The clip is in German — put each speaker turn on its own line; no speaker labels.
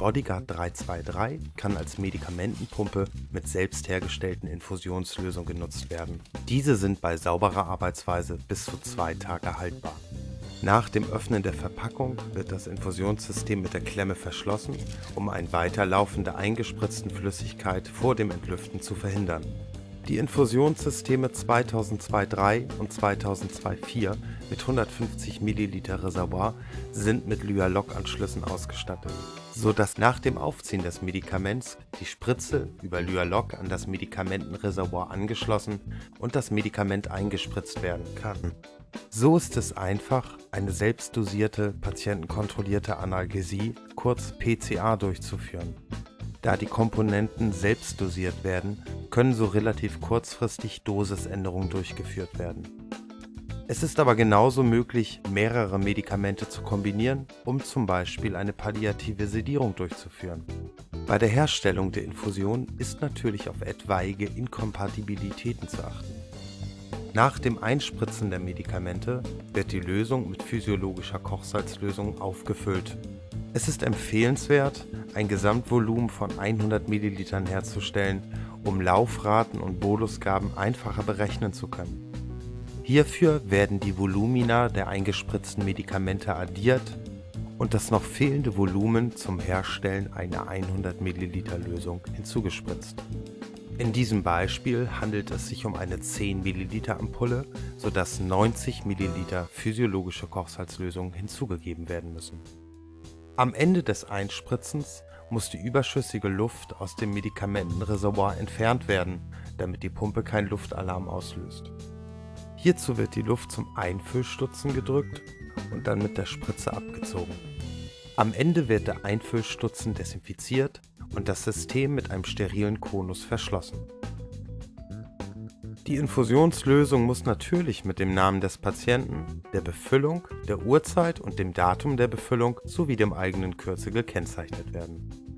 Bodyguard 323 kann als Medikamentenpumpe mit selbst hergestellten Infusionslösungen genutzt werden. Diese sind bei sauberer Arbeitsweise bis zu zwei Tage haltbar. Nach dem Öffnen der Verpackung wird das Infusionssystem mit der Klemme verschlossen, um ein Weiterlaufen der eingespritzten Flüssigkeit vor dem Entlüften zu verhindern. Die Infusionssysteme 2002-3 und 2002-4 mit 150 ml Reservoir sind mit Lyalok-Anschlüssen ausgestattet, so dass nach dem Aufziehen des Medikaments die Spritze über Lyalok an das Medikamentenreservoir angeschlossen und das Medikament eingespritzt werden kann. So ist es einfach, eine selbstdosierte, patientenkontrollierte Analgesie, kurz PCA, durchzuführen. Da die Komponenten selbst dosiert werden, können so relativ kurzfristig Dosisänderungen durchgeführt werden. Es ist aber genauso möglich, mehrere Medikamente zu kombinieren, um zum Beispiel eine palliative Sedierung durchzuführen. Bei der Herstellung der Infusion ist natürlich auf etwaige Inkompatibilitäten zu achten. Nach dem Einspritzen der Medikamente wird die Lösung mit physiologischer Kochsalzlösung aufgefüllt. Es ist empfehlenswert, ein Gesamtvolumen von 100 ml herzustellen, um Laufraten und Bolusgaben einfacher berechnen zu können. Hierfür werden die Volumina der eingespritzten Medikamente addiert und das noch fehlende Volumen zum Herstellen einer 100 ml Lösung hinzugespritzt. In diesem Beispiel handelt es sich um eine 10 ml Ampulle, sodass 90 ml physiologische Kochsalzlösung hinzugegeben werden müssen. Am Ende des Einspritzens muss die überschüssige Luft aus dem Medikamentenreservoir entfernt werden, damit die Pumpe keinen Luftalarm auslöst. Hierzu wird die Luft zum Einfüllstutzen gedrückt und dann mit der Spritze abgezogen. Am Ende wird der Einfüllstutzen desinfiziert und das System mit einem sterilen Konus verschlossen. Die Infusionslösung muss natürlich mit dem Namen des Patienten, der Befüllung, der Uhrzeit und dem Datum der Befüllung sowie dem eigenen Kürzel gekennzeichnet werden.